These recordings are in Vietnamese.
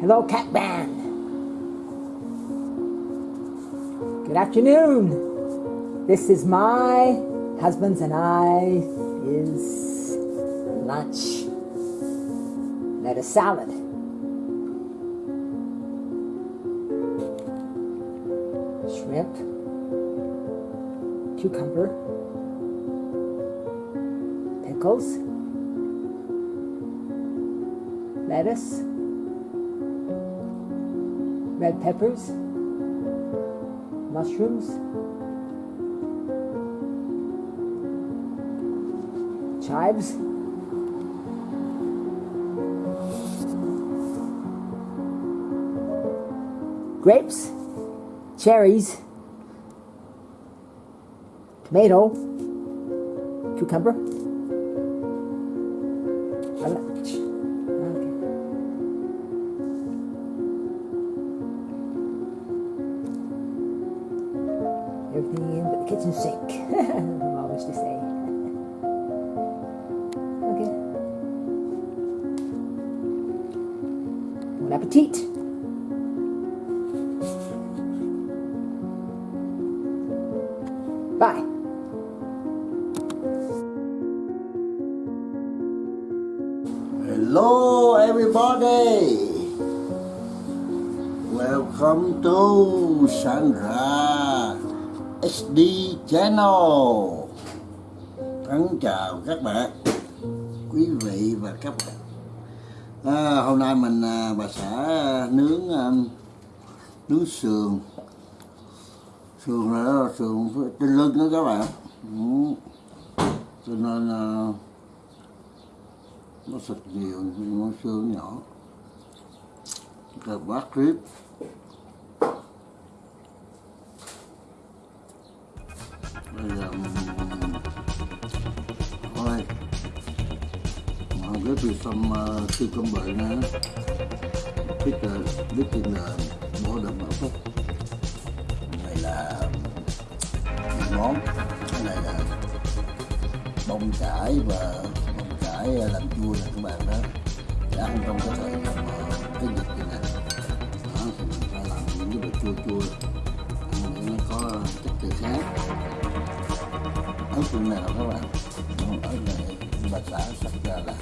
Hello, Cat Band. Good afternoon. This is my husband's and I is lunch. Lettuce salad. Shrimp. Cucumber. Pickles. Lettuce red peppers, mushrooms, chives, grapes, cherries, tomato, cucumber, SD Channel. Thân chào các bạn, quý vị và các bạn. À, hôm nay mình à, bà xã nướng à, nướng sườn sườn là sườn trên lưng đó các bạn ừ. cho nên à, nó sạch nhiều nó sườn nhỏ cà bát rib bây giờ mình thôi mọi cái từ xong từ công bậy nữa biết là biết ờ, tiền là bỏ đậm bảo phúc. Này là món cái này là bông cải và bông cải làm chua nè các bạn đó. Để ăn trong cái thời cái dịch này đó, thì mình phải làm những cái đồ chua chua nó có chất từ khác. Ớt trong nào các bạn ớt này bà xã sắp ra là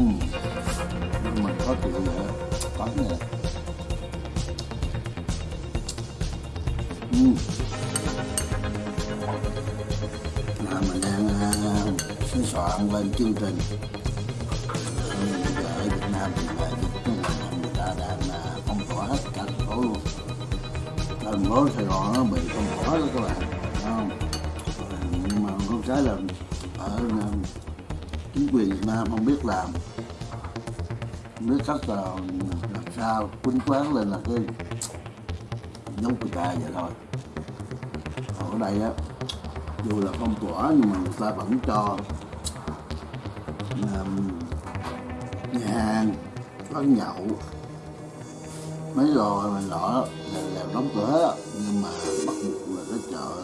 ừ. nhưng mà có chịu vậy có nè ừ. là mình đang uh, soạn lên chương trình ở Việt Nam thì là người ta đang là phong tỏa hết cả thành phố luôn thành phố Sài Gòn nó bị phong tỏa đó các bạn không nhưng mà không trái là ở uh, chính quyền Việt Nam không biết làm nước sắp là làm sao quýnh quán lên là cái giống người ta vậy thôi. Ở đây á dù là phong tỏa nhưng mà người ta vẫn cho um, nhà hàng quán nhậu mấy lò mà lọ là, làm đóng cửa. Hết nhưng mà bắt buộc là cái chợ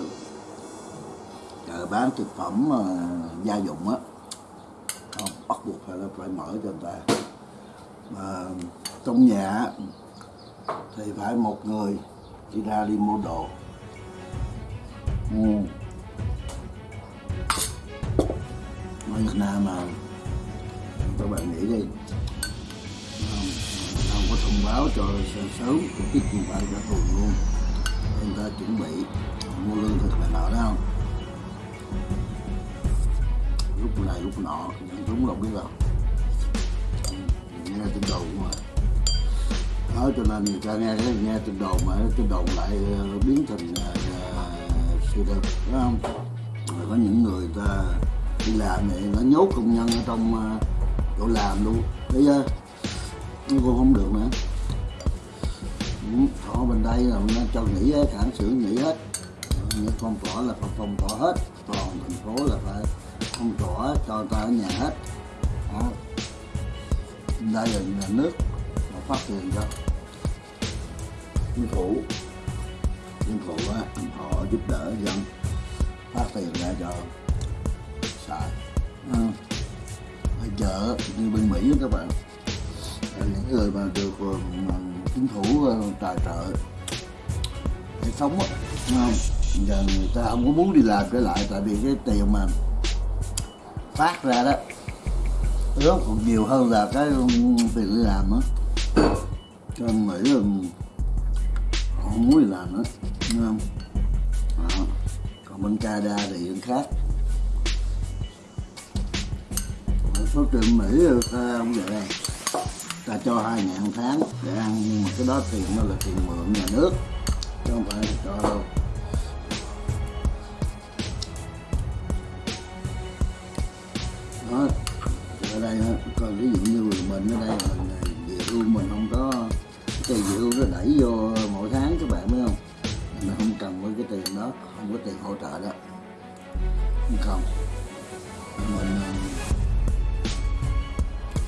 chợ bán thực phẩm ờ, gia dụng á. Không bắt buộc phải là phải mở cho người ta mà trong nhà thì phải một người đi ra đi mua đồ. Ừ. ở Việt Nam mà các bạn nghĩ đi. Không, không có thông báo cho sớm tổ chức không phải cho tuần luôn. Người ta chuẩn bị mua lương thực này nọ đó không? Lúc này lúc nọ nhận chúng đâu biết đâu nghe tin đồn mà. Đó cho nên người ta nghe cái nghe tin đồn mà tin đồn lại ờ, biến thành uh, sự thật phải không? Rồi có những người ta đi làm này nó nhốt công nhân ở trong uh, chỗ làm luôn. Thấy chưa? Nó cũng không được nữa. Ừ, Họ bên đây là nó cho nghỉ hết hãng xưởng nghỉ hết. Những phong tỏa là phải phong tỏa hết. Toàn thành phố là phải phong tỏa cho ta ở nhà hết. Đó đây là nhà nước mà phát tiền cho chính phủ. Chính phủ á, họ giúp đỡ dân phát tiền ra cho xài à. chợ như bên Mỹ đó các bạn. Những người mà được ờ, mà chính phủ ờ, tài trợ để sống á không? Giờ người ta không có muốn đi làm trở lại tại vì cái tiền mà phát ra đó rất nhiều hơn là cái tiền đi làm á. Cho nên nghĩ là không muốn đi làm nữa, đúng không? Đó. còn bên Canada thì vẫn khác. Số tiền Mỹ ta không vậy đây ta cho hai ngàn tháng để ăn, nhưng mà cái đó tiền nó là tiền mượn nhà nước, chứ không phải cho đâu. Không? Mình ờ,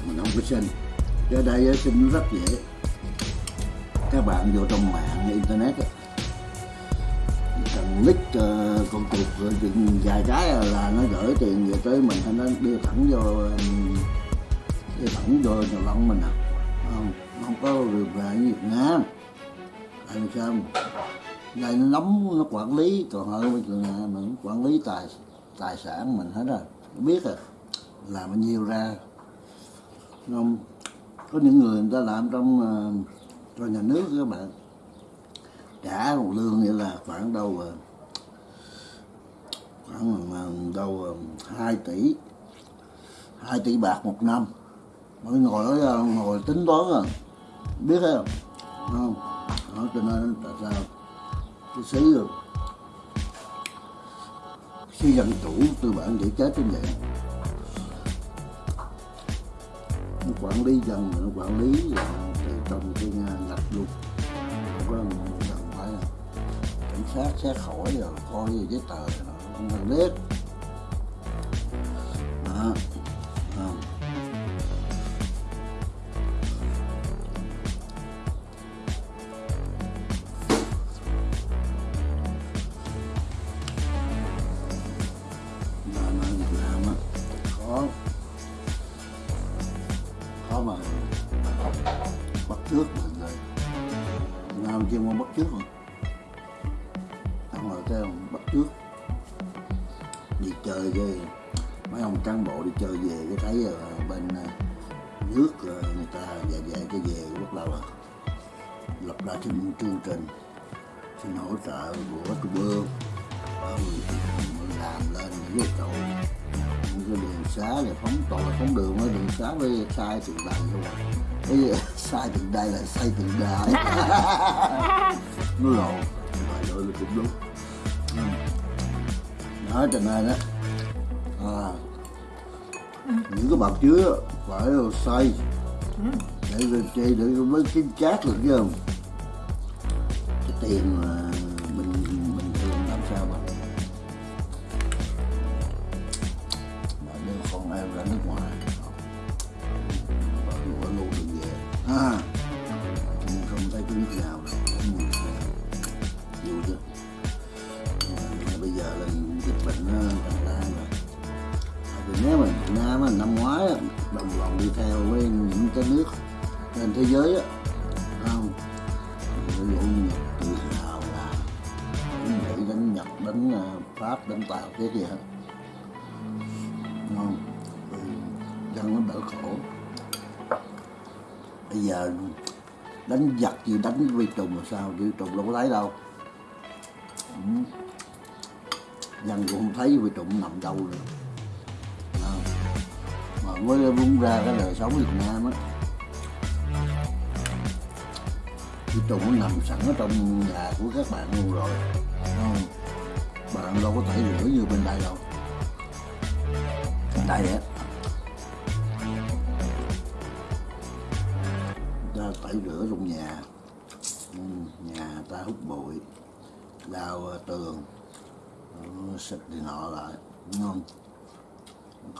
mình không có xin. Ở đây ờ, xin rất dễ. Các bạn vô trong mạng internet á, cần nick uh, con chuột rồi vài cái là nó gửi tiền về tới mình nó đưa thẳng vô ờ, đưa thẳng vô nhà lông mình à. Không không có được về như Việt Nam. Tại sao? Đây nó nắm nó quản lý còn hơn bên trường nhà mình quản lý tài tài sản mình hết rồi. Biết rồi làm bao nhiêu ra. Không, có những người người ta làm trong ờ, cho nhà nước các bạn. Trả một lương nghĩa là khoảng đâu ờ, khoảng đâu ờ, 2 tỷ 2 tỷ bạc một năm. Mới ngồi đó ngồi tính toán rồi biết không? Không. Đó, cho nên tại sao? Cái xí rồi khi dân chủ tư bản để chết trên vậy nó quản lý dân nó quản lý là từ trong cái ngạch luôn không có cần phải cảnh sát, xét hỏi rồi, coi giấy tờ nó không cần biết. Đó kia mua bắt trước rồi không cái ông bắt trước đi chơi về mấy ông cán bộ đi chơi về cái thấy ở bên ờ, nước ờ, người ta về về cái về bắt đầu là lập ra chương chương trình. Xin hỗ trợ của trung ương mình làm lên những cái chỗ. Những cái đường xá là phóng toàn là phóng đường ở đường xá với sai từng đầy luôn cái sai từng đầy là sai từng đài nó lộn. Vậy rồi là cũng đúng. Ừ. đó cho nên á à, những cái bạc chứa phải xây. Để để để, để mới kiếm chát được chứ không? Cái tiền mà đánh giặc gì, đánh vi trùng là sao? Vi trùng đâu có thấy đâu. Ừ. Dân cũng không thấy vi trùng nằm đâu nữa. À. mà mới bung ra cái đời sống Việt Nam á. Vi trùng nó nằm sẵn ở trong nhà của các bạn luôn rồi. Không? bạn đâu có thể rửa như bên đây đâu. Bên đây á tẩy rửa trong nhà. Ừ, nhà ta hút bụi lao ờ, tường ờ, xịt thì nọ lại đúng không?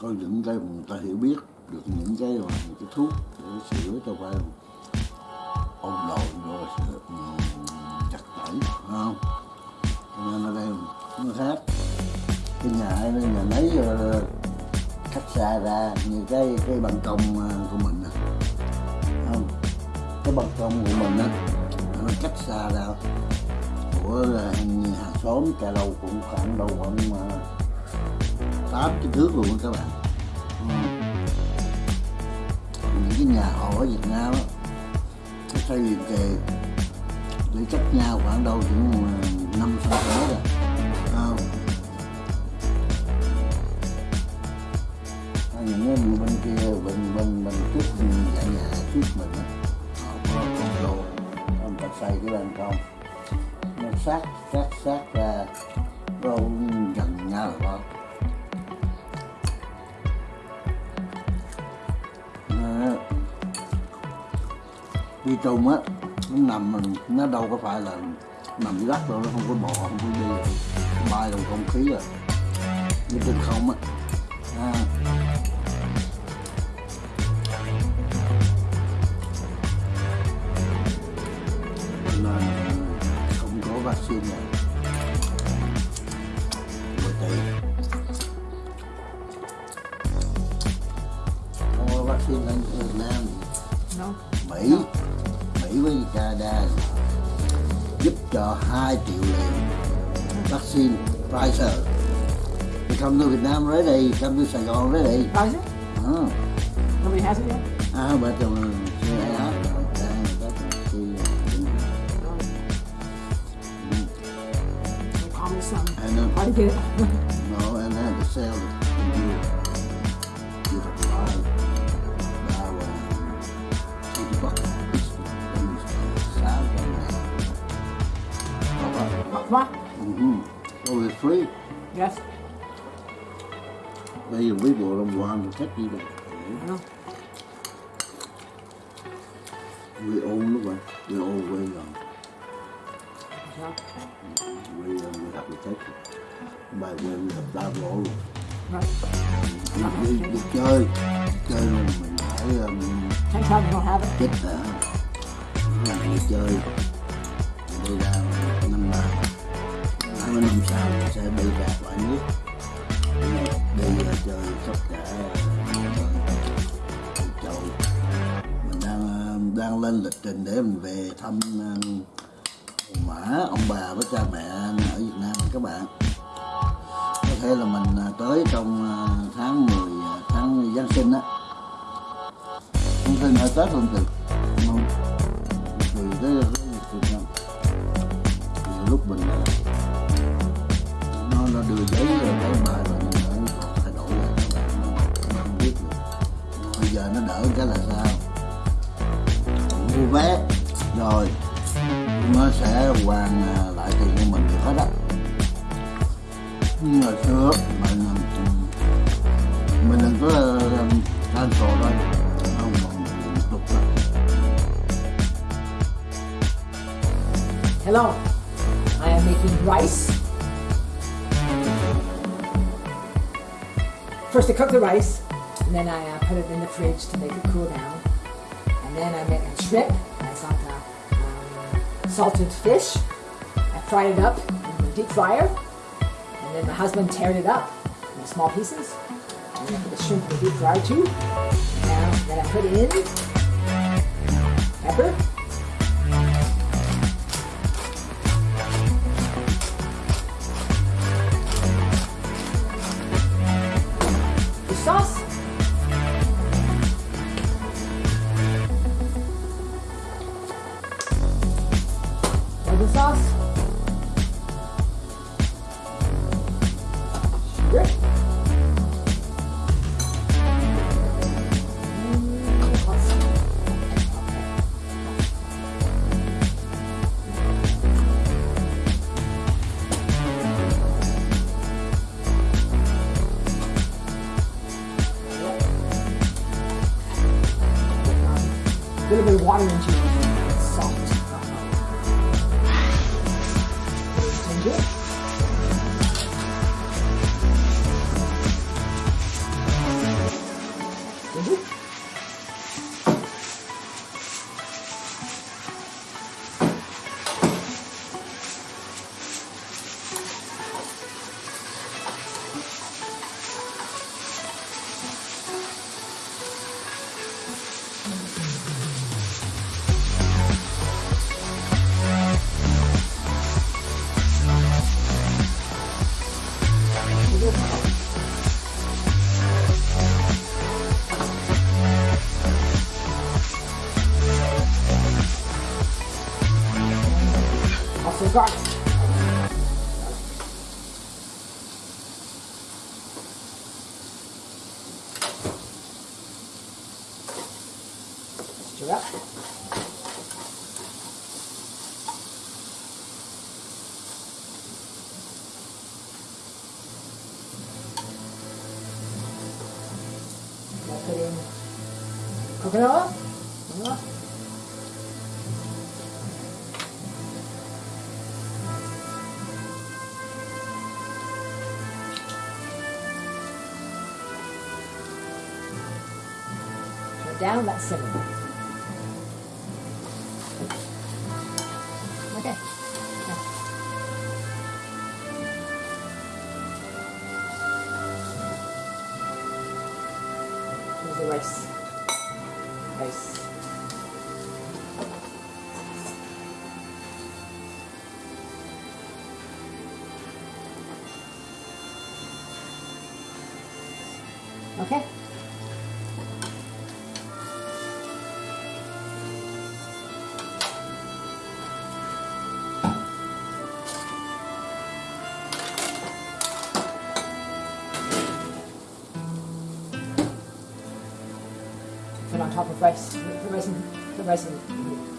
Có những cái mà người ta hiểu biết được những cái mà những cái thuốc để sửa cho phải ôn đồn rồi ừ, chặt tẩy đúng không? Cho nên ở đây nó khác. Cái nhà ấy nhà lấy ờ, cách xa ra như cái cái ban công ờ, của mình nè cái ban công của mình á nó cách xa ra của hàng, xóm cà lâu cũng khoảng đâu khoảng à, tám cái thước luôn các bạn. Ừ. Những cái nhà họ ở Việt Nam á nó xây liền kề để cách nhau khoảng đâu cũng năm cm rồi không những cái bên kia bên bên bên trước nhà nhà trước mình á xây cái bên trong, nó sát sát sát ra đâu gần nhau rồi không đi trùng á nó nằm mình nó đâu có phải là nằm dưới đất đâu nó không có bò không có đi. Bay trong không khí rồi. Đi trên không á. À. vaccine này tỷ không có vaccine ở Việt Nam. No. Mỹ. Mỹ với Canada. Giúp cho 2 triệu liều. Vaccine Pfizer. They come to Việt Nam ready, come to Sài Gòn ready. Pfizer? Uh, Nobody has it yet? ah, but um, and uh, Hard to get it. no, and that you, you have to buy uh, 80 bucks. What? Mm-hmm. Oh, it's free. Yes. Giờ với bộ đồng hoàng thì thích gì đâu. I know. We own lúc rồi. We own way rồi. Yeah. We, uh, we have to take it. We have double all. Right. Đi, đi, đi chơi. Chơi mình, mình phải um, chết hả? Mình đi chơi. Đi ra năm ba. Mươi năm sau sẽ đi ra khỏi nước. Đi uh, chơi tất cả uh, châu. Mình đang uh, đang lên lịch trình để mình về thăm uh, mã ông bà với cha mẹ ở Việt Nam các bạn hay là mình à, tới trong à, tháng 10 à, tháng Giáng sinh á. Không sinh ở Tết luôn được không? Vì cái cái việc Việt Nam lúc mình nó nó đưa giấy rồi tới bài rồi nhưng mà nó thay đổi lại. Các bạn nó không biết được bây giờ nó đỡ cái là sao? Mua vé, rồi, nó sẽ hoàn lại tiền của mình được hết á. Hello. I am making rice. First, I cook the rice, and then I uh, put it in the fridge to make it cool down. And then I make a shrimp. I got uh, um, salted fish. I fried it up in the deep fryer. And my husband teared it up in small pieces. And then I put the shrimp in the deep fryer too. Now, then I put in pepper. down that cylinder. on top of rice, the resin, the resin.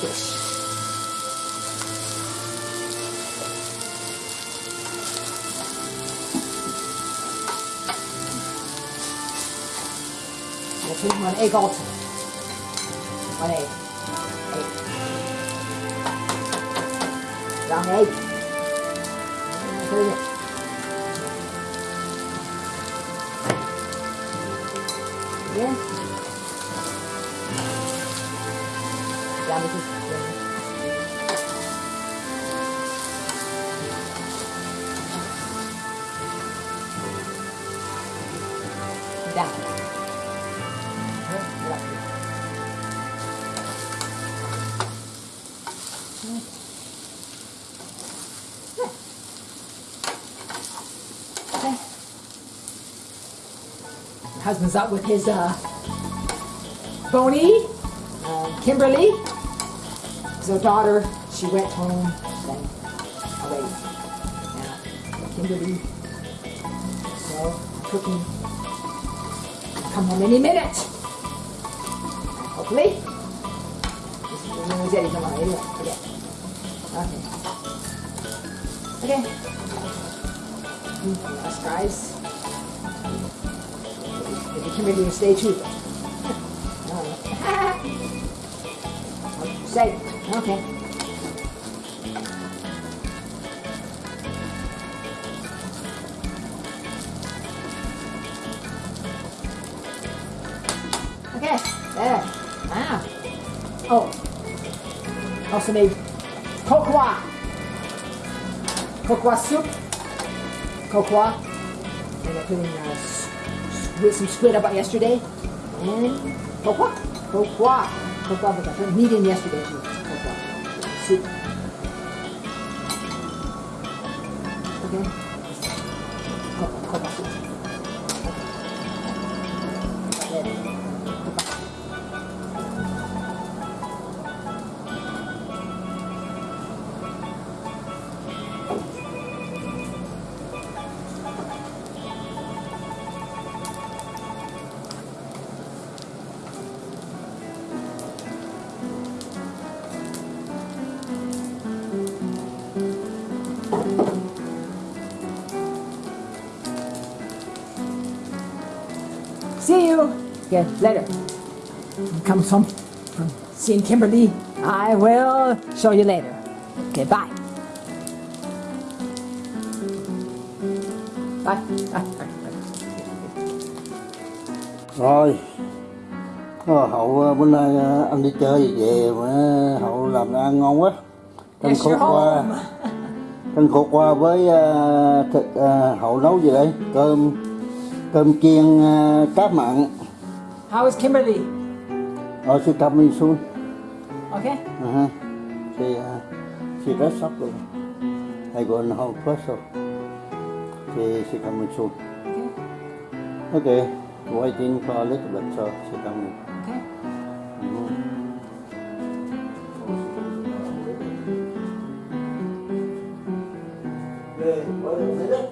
Yes. Dat ik maar een egg. Maar Dan nee. Husband's out with his uh, Boney, uh, Kimberly. So daughter, she went home, and away. Now, Kimberly, so cooking. Come home any minute. Hopefully. This is the news Eddie tomorrow. Anyway, okay. Okay. Okay. Us guys. Maybe Kimberly will stay too. Say, okay. Okay, Also made cocoa. Cocoa soup. Cocoa. And I put in uh, some squid I bought yesterday. And cocoa. Cocoa. Cocoa because I put meat in yesterday too. Okay, later. Comes home from seeing Kimberly. I will show you later. Okay, bye. Bye. Bye. Rồi Ờ, hậu ờ, bữa nay ờ, anh đi chơi về mà hậu làm ăn ngon quá Yes, khổ qua canh khổ qua với ờ, thịt ờ, hậu nấu gì đấy cơm cơm chiên ờ, cá mặn How is Kimberly? ở she coming soon Okay. uh-huh. she uh, she dress up rồi I go in home first so she she coming soon Okay. okay waiting for a little bit so she coming Okay. Okay, mở đường đi đấy.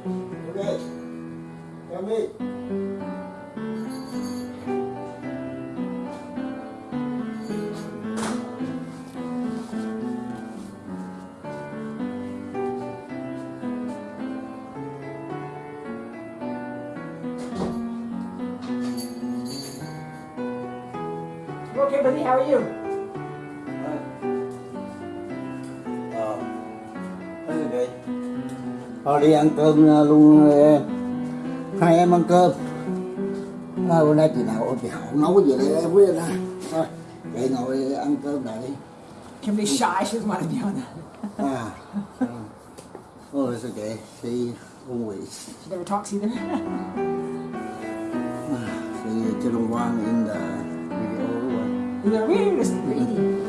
Okay. Come in. Kimberly, how are you? Ờ. Okay. Thôi đi ăn cơm ờ, luôn. Hai em ăn cơm. À, bữa nay chị nào chị hậu nấu gì đây em biết nè. Thôi, vậy ngồi ăn cơm đợi. Kimberly's shy. She doesn't want to be on that. À. Oh, it's okay. She always She never talks either. she didn't want in the one. Either we're just eating.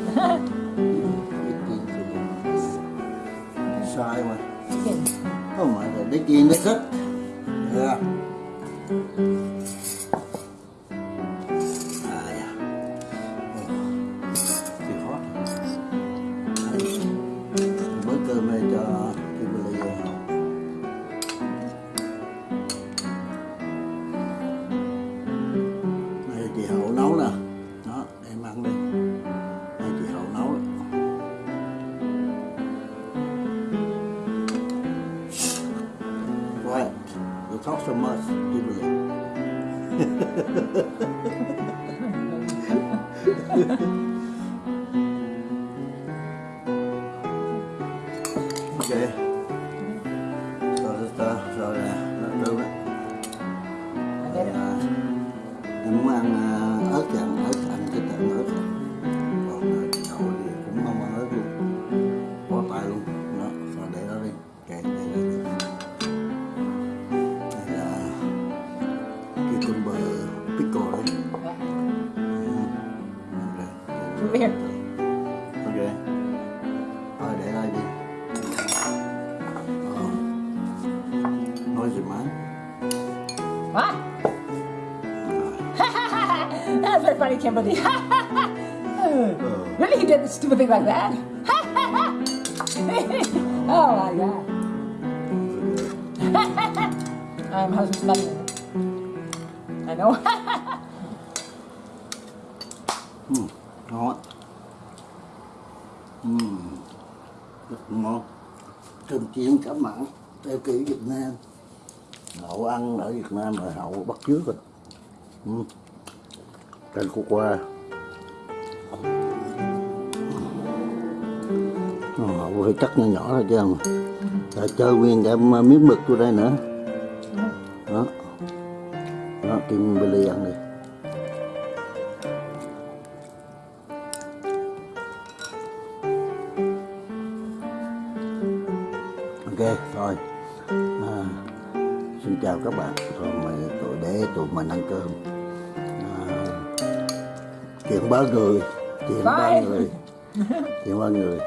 Sai mà. Chicken. Không phải là đi kiên đấy thích. Funny, Kimberly. really, he did a stupid thing like that? oh my god. I'm husband's money. I know. ừ, ngon ừ, rất ngon cơm chiên cá mặn theo kiểu Việt Nam hậu ăn ở Việt Nam rồi hậu bắt chước rồi ừ canh khô qua. Ờ, Họ hơi cắt nhỏ nhỏ thôi chứ không. Rồi chơi nguyên cả miếng mực vô đây nữa. Đó. Đó kim Billy ăn đi. Ba người chuyện ba người chuyện ba người